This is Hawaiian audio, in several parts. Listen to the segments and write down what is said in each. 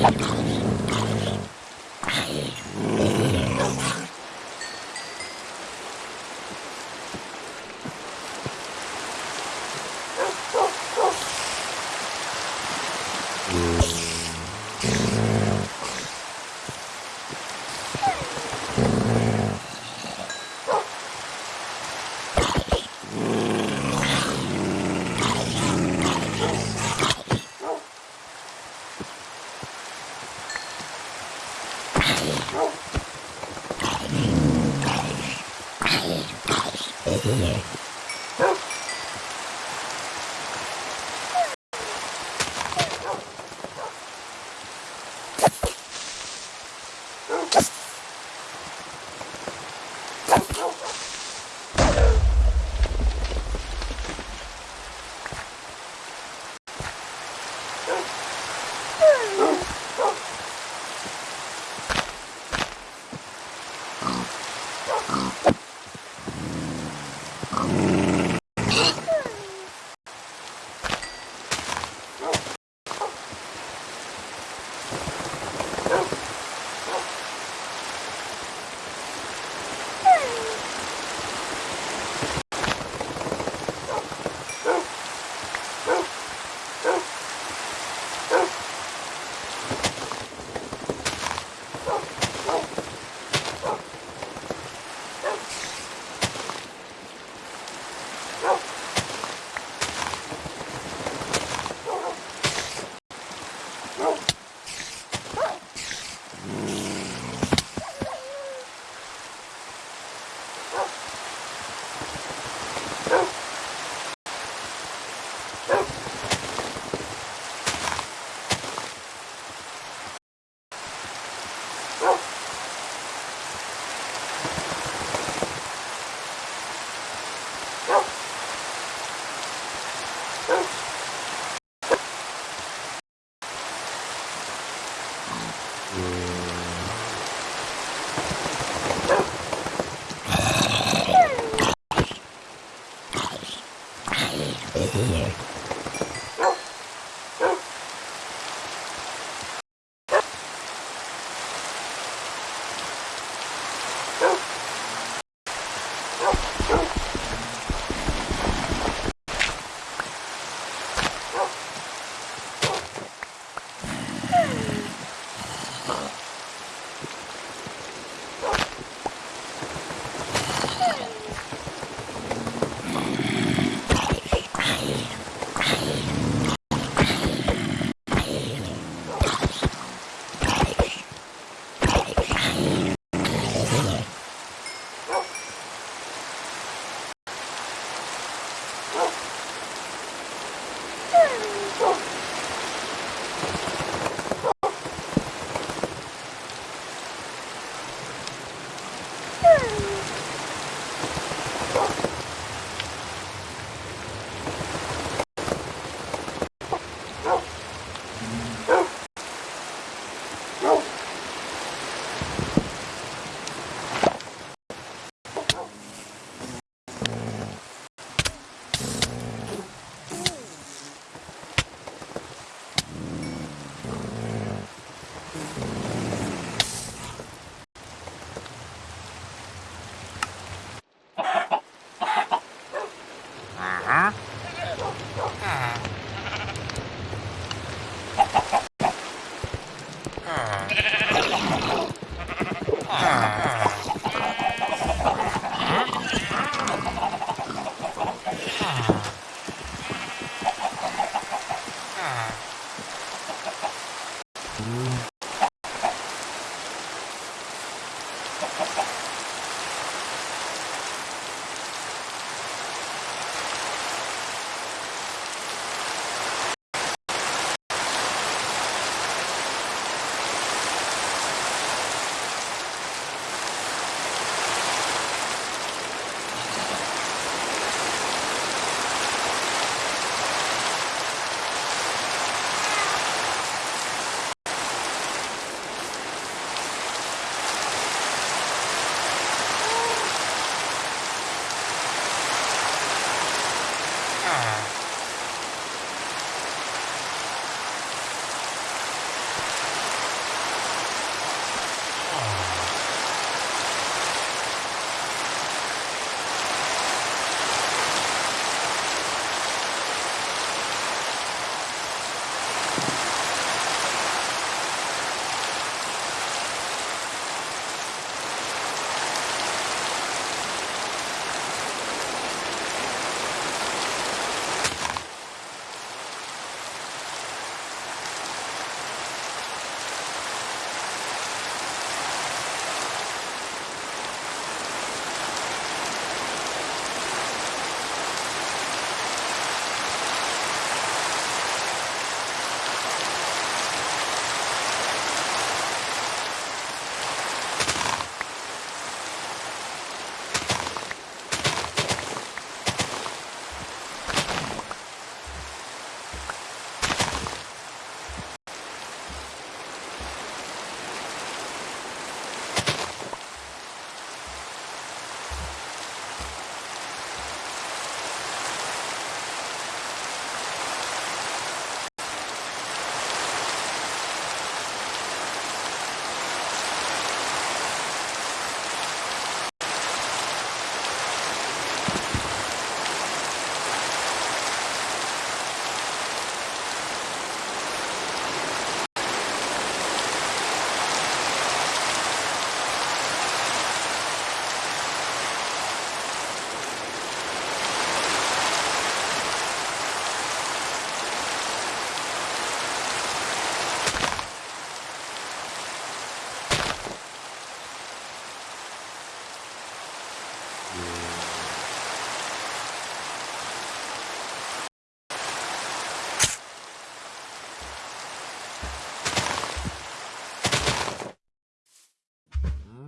Thank you. Mm-hmm.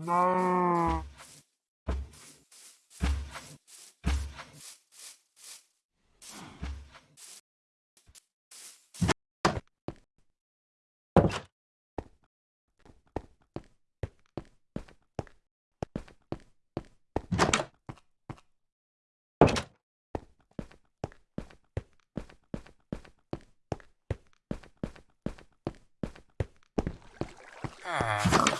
no. Ah.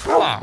Ah.